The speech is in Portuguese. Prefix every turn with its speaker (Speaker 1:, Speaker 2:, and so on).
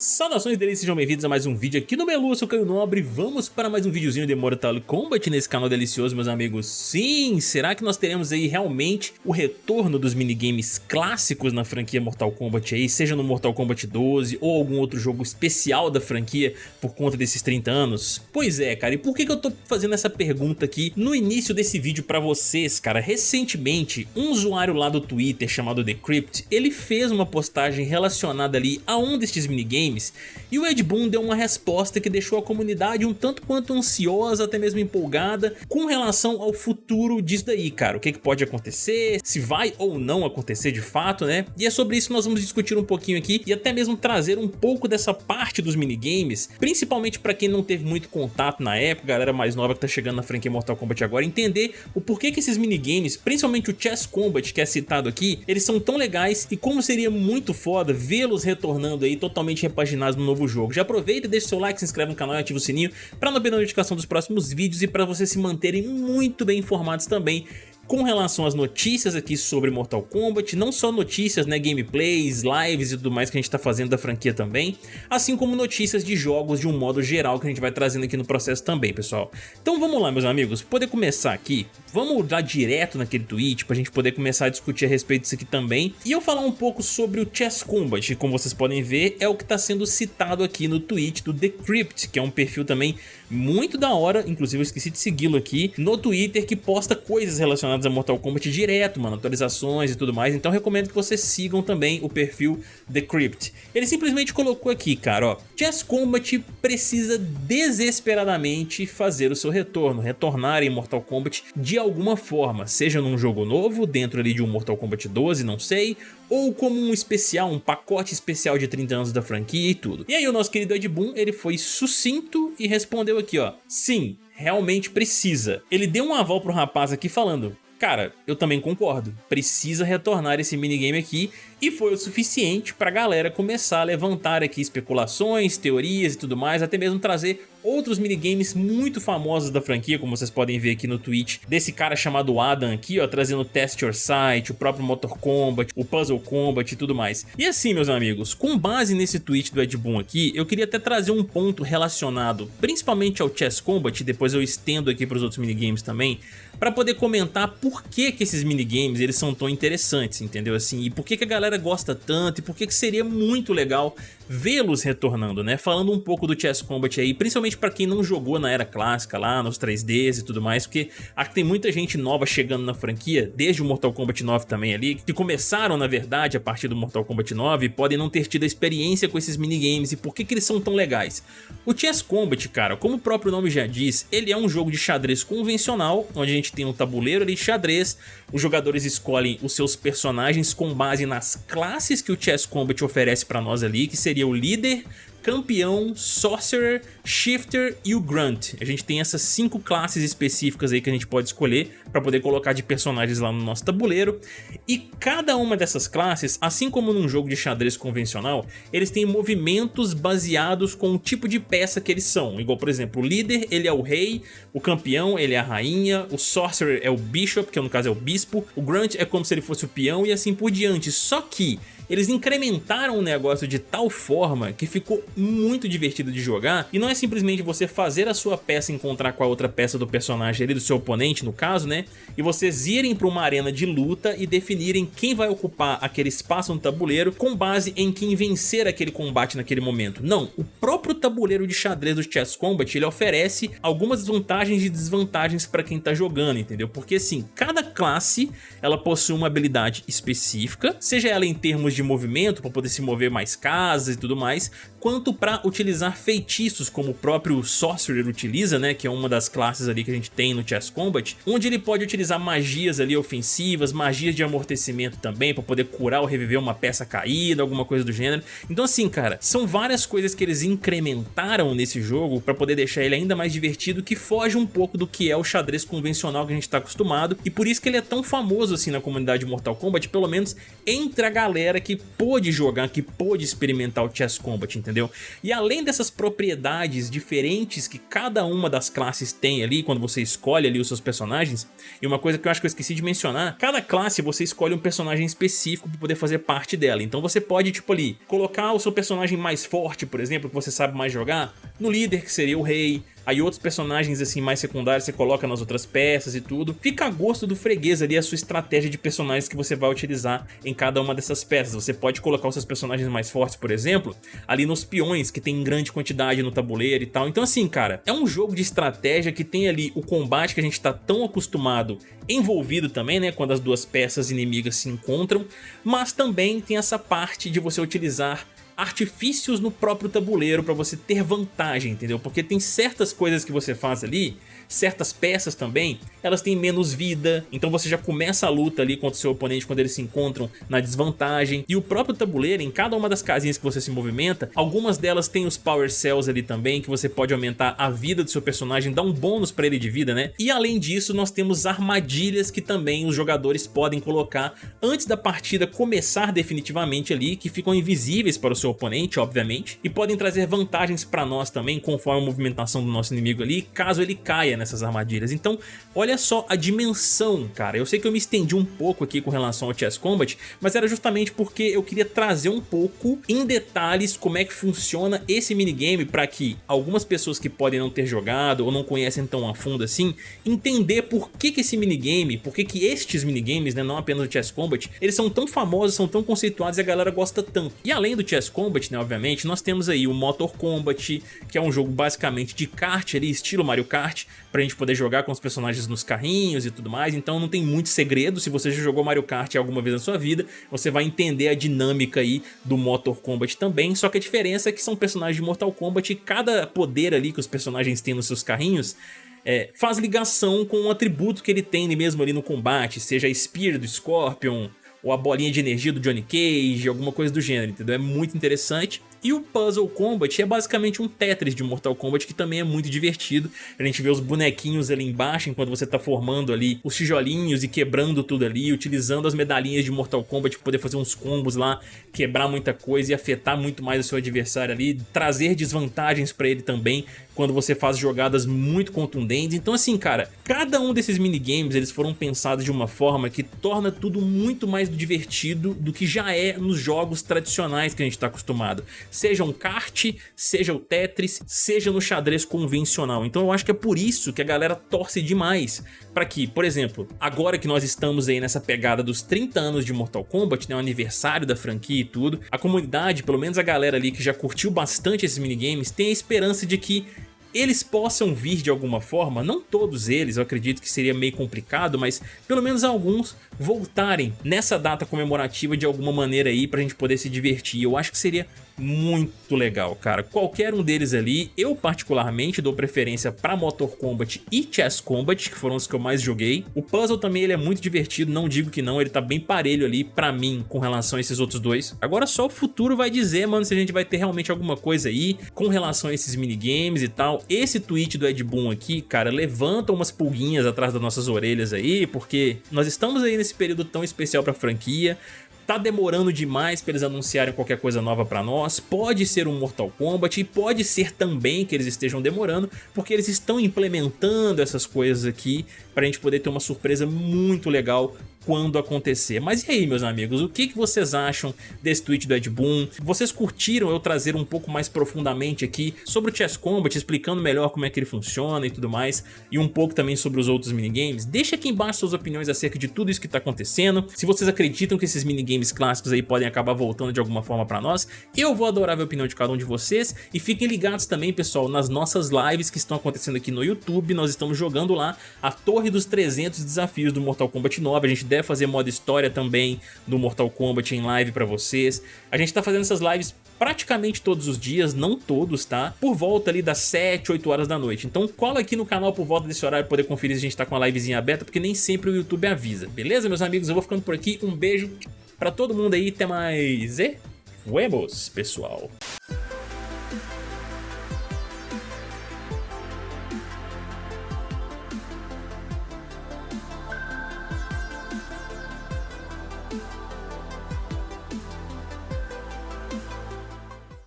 Speaker 1: Saudações deles, sejam bem-vindos a mais um vídeo aqui no Melu, eu sou o Caio Nobre Vamos para mais um videozinho de Mortal Kombat nesse canal delicioso, meus amigos Sim, será que nós teremos aí realmente o retorno dos minigames clássicos na franquia Mortal Kombat aí Seja no Mortal Kombat 12 ou algum outro jogo especial da franquia por conta desses 30 anos? Pois é, cara, e por que, que eu tô fazendo essa pergunta aqui no início desse vídeo pra vocês, cara? Recentemente, um usuário lá do Twitter chamado Decrypt, ele fez uma postagem relacionada ali a um destes minigames games, e o Ed Boon deu uma resposta que deixou a comunidade um tanto quanto ansiosa, até mesmo empolgada, com relação ao futuro disso daí, cara. O que, que pode acontecer, se vai ou não acontecer de fato, né? E é sobre isso que nós vamos discutir um pouquinho aqui e até mesmo trazer um pouco dessa parte dos minigames, principalmente para quem não teve muito contato na época, galera mais nova que tá chegando na franquia Mortal Kombat agora, entender o porquê que esses minigames, principalmente o Chess Combat que é citado aqui, eles são tão legais e como seria muito foda vê-los retornando aí totalmente repaginados no novo jogo. Já aproveita, deixa seu like, se inscreve no canal e ativa o sininho para não perder a notificação dos próximos vídeos e para vocês se manterem muito bem informados também com relação às notícias aqui sobre Mortal Kombat, não só notícias, né, gameplays, lives e tudo mais que a gente tá fazendo da franquia também, assim como notícias de jogos de um modo geral que a gente vai trazendo aqui no processo também, pessoal. Então vamos lá, meus amigos, poder começar aqui, vamos dar direto naquele tweet pra gente poder começar a discutir a respeito disso aqui também, e eu falar um pouco sobre o Chess Combat, que como vocês podem ver é o que tá sendo citado aqui no tweet do Decrypt, que é um perfil também muito da hora, inclusive eu esqueci de segui-lo aqui, no Twitter que posta coisas relacionadas a Mortal Kombat direto, mano, atualizações e tudo mais, então recomendo que vocês sigam também o perfil The Crypt. Ele simplesmente colocou aqui, cara, ó, Chess Combat precisa desesperadamente fazer o seu retorno, retornar em Mortal Kombat de alguma forma, seja num jogo novo, dentro ali de um Mortal Kombat 12, não sei, ou como um especial, um pacote especial de 30 anos da franquia e tudo. E aí o nosso querido Ed Boon, ele foi sucinto e respondeu aqui, ó, sim, realmente precisa. Ele deu um aval pro rapaz aqui falando, Cara, eu também concordo, precisa retornar esse minigame aqui e foi o suficiente pra galera começar a levantar aqui especulações, teorias e tudo mais, até mesmo trazer outros minigames muito famosos da franquia, como vocês podem ver aqui no tweet, desse cara chamado Adam aqui, ó, trazendo Test Your Sight, o próprio Motor Combat, o Puzzle Combat e tudo mais. E assim, meus amigos, com base nesse tweet do Ed Boon aqui, eu queria até trazer um ponto relacionado principalmente ao Chess Combat, depois eu estendo aqui para os outros minigames também, para poder comentar por que que esses minigames eles são tão interessantes, entendeu? Assim, e por que que a galera gosta tanto e por que que seria muito legal vê-los retornando, né? Falando um pouco do Chess Combat aí, principalmente para quem não jogou na era clássica lá, nos 3Ds e tudo mais, porque que tem muita gente nova chegando na franquia, desde o Mortal Kombat 9 também ali, que começaram na verdade a partir do Mortal Kombat 9 e podem não ter tido a experiência com esses minigames e por que que eles são tão legais. O Chess Combat, cara, como o próprio nome já diz, ele é um jogo de xadrez convencional, onde a gente tem um tabuleiro ali de xadrez, os jogadores escolhem os seus personagens com base nas classes que o Chess Combat oferece para nós ali, que seria o líder, campeão, sorcerer, shifter e o grunt. A gente tem essas cinco classes específicas aí que a gente pode escolher para poder colocar de personagens lá no nosso tabuleiro. E cada uma dessas classes, assim como num jogo de xadrez convencional, eles têm movimentos baseados com o tipo de peça que eles são. Igual, por exemplo, o líder, ele é o rei, o campeão, ele é a rainha, o sorcerer é o bishop, que no caso é o bispo, o grunt é como se ele fosse o peão e assim por diante. Só que eles incrementaram o negócio de tal forma que ficou muito divertido de jogar e não é simplesmente você fazer a sua peça encontrar com a outra peça do personagem ali, do seu oponente no caso, né? E vocês irem para uma arena de luta e definirem quem vai ocupar aquele espaço no tabuleiro com base em quem vencer aquele combate naquele momento. Não, o próprio tabuleiro de xadrez do Chess Combat ele oferece algumas vantagens e desvantagens para quem tá jogando, entendeu? Porque assim, cada classe ela possui uma habilidade específica, seja ela em termos de movimento para poder se mover mais casas e tudo mais, quanto para utilizar feitiços como o próprio Sorcerer utiliza, né, que é uma das classes ali que a gente tem no Chess Combat, onde ele pode utilizar magias ali ofensivas, magias de amortecimento também para poder curar ou reviver uma peça caída, alguma coisa do gênero. Então assim, cara, são várias coisas que eles incrementaram nesse jogo para poder deixar ele ainda mais divertido que foge um pouco do que é o xadrez convencional que a gente está acostumado e por isso que ele é tão famoso assim na comunidade Mortal Kombat, pelo menos entre a galera que pôde jogar, que pôde experimentar o Chess Combat, entendeu? E além dessas propriedades diferentes que cada uma das classes tem ali, quando você escolhe ali os seus personagens, e uma coisa que eu acho que eu esqueci de mencionar, cada classe você escolhe um personagem específico para poder fazer parte dela, então você pode, tipo ali, colocar o seu personagem mais forte, por exemplo, que você sabe mais jogar, no líder, que seria o rei, aí outros personagens assim mais secundários você coloca nas outras peças e tudo. Fica a gosto do freguês ali a sua estratégia de personagens que você vai utilizar em cada uma dessas peças. Você pode colocar os seus personagens mais fortes, por exemplo, ali nos peões, que tem grande quantidade no tabuleiro e tal. Então assim, cara, é um jogo de estratégia que tem ali o combate que a gente tá tão acostumado envolvido também, né, quando as duas peças inimigas se encontram, mas também tem essa parte de você utilizar artifícios no próprio tabuleiro para você ter vantagem, entendeu? Porque tem certas coisas que você faz ali certas peças também, elas têm menos vida, então você já começa a luta ali contra o seu oponente quando eles se encontram na desvantagem. E o próprio tabuleiro, em cada uma das casinhas que você se movimenta, algumas delas têm os Power Cells ali também, que você pode aumentar a vida do seu personagem, dar um bônus para ele de vida, né? E além disso, nós temos armadilhas que também os jogadores podem colocar antes da partida começar definitivamente ali, que ficam invisíveis para o seu oponente, obviamente, e podem trazer vantagens para nós também, conforme a movimentação do nosso inimigo ali, caso ele caia nessas armadilhas. Então, olha só a dimensão, cara. Eu sei que eu me estendi um pouco aqui com relação ao Chess Combat, mas era justamente porque eu queria trazer um pouco em detalhes como é que funciona esse minigame para que algumas pessoas que podem não ter jogado ou não conhecem tão a fundo assim, entender por que, que esse minigame, por que, que estes minigames, né, não apenas o Chess Combat, eles são tão famosos, são tão conceituados e a galera gosta tanto. E além do Chess Combat, né, obviamente, nós temos aí o Motor Combat, que é um jogo basicamente de kart ali, estilo Mario Kart, pra gente poder jogar com os personagens nos carrinhos e tudo mais, então não tem muito segredo, se você já jogou Mario Kart alguma vez na sua vida, você vai entender a dinâmica aí do Motor Combat também, só que a diferença é que são personagens de Mortal Kombat e cada poder ali que os personagens têm nos seus carrinhos é, faz ligação com um atributo que ele tem mesmo ali no combate, seja a Spear do Scorpion, ou a bolinha de energia do Johnny Cage, alguma coisa do gênero, entendeu? É muito interessante. E o Puzzle Combat é basicamente um Tetris de Mortal Kombat que também é muito divertido. A gente vê os bonequinhos ali embaixo enquanto você tá formando ali os tijolinhos e quebrando tudo ali, utilizando as medalhinhas de Mortal Kombat para poder fazer uns combos lá, quebrar muita coisa e afetar muito mais o seu adversário ali, trazer desvantagens para ele também quando você faz jogadas muito contundentes. Então assim, cara, cada um desses minigames eles foram pensados de uma forma que torna tudo muito mais divertido do que já é nos jogos tradicionais que a gente está acostumado seja um kart, seja o Tetris, seja no xadrez convencional. Então eu acho que é por isso que a galera torce demais para que, por exemplo, agora que nós estamos aí nessa pegada dos 30 anos de Mortal Kombat, né, o aniversário da franquia e tudo, a comunidade, pelo menos a galera ali que já curtiu bastante esses minigames, tem a esperança de que eles possam vir de alguma forma, não todos eles, eu acredito que seria meio complicado, mas pelo menos alguns voltarem nessa data comemorativa de alguma maneira aí pra gente poder se divertir. Eu acho que seria muito legal, cara. Qualquer um deles ali, eu particularmente dou preferência para Motor Combat e Chess Combat, que foram os que eu mais joguei. O puzzle também ele é muito divertido, não digo que não, ele tá bem parelho ali pra mim com relação a esses outros dois. Agora só o futuro vai dizer, mano, se a gente vai ter realmente alguma coisa aí com relação a esses minigames e tal. Esse tweet do Ed Boon aqui, cara, levanta umas pulguinhas atrás das nossas orelhas aí, porque nós estamos aí nesse período tão especial pra franquia, tá demorando demais para eles anunciarem qualquer coisa nova para nós, pode ser um Mortal Kombat e pode ser também que eles estejam demorando, porque eles estão implementando essas coisas aqui para a gente poder ter uma surpresa muito legal quando acontecer. Mas e aí, meus amigos, o que, vocês acham desse tweet do Ed Boon? Vocês curtiram eu trazer um pouco mais profundamente aqui sobre o Chess Combat, explicando melhor como é que ele funciona e tudo mais, e um pouco também sobre os outros minigames? Deixa aqui embaixo suas opiniões acerca de tudo isso que está acontecendo. Se vocês acreditam que esses minigames clássicos aí podem acabar voltando de alguma forma para nós, eu vou adorar ver a opinião de cada um de vocês. E fiquem ligados também, pessoal, nas nossas lives que estão acontecendo aqui no YouTube. Nós estamos jogando lá a Torre dos 300 Desafios do Mortal Kombat 9. A gente deve fazer modo história também do Mortal Kombat em live pra vocês. A gente tá fazendo essas lives praticamente todos os dias, não todos, tá? Por volta ali das 7, 8 horas da noite. Então cola aqui no canal por volta desse horário pra poder conferir se a gente tá com a livezinha aberta, porque nem sempre o YouTube avisa. Beleza, meus amigos? Eu vou ficando por aqui. Um beijo pra todo mundo aí. Até mais. E... Huevos, pessoal.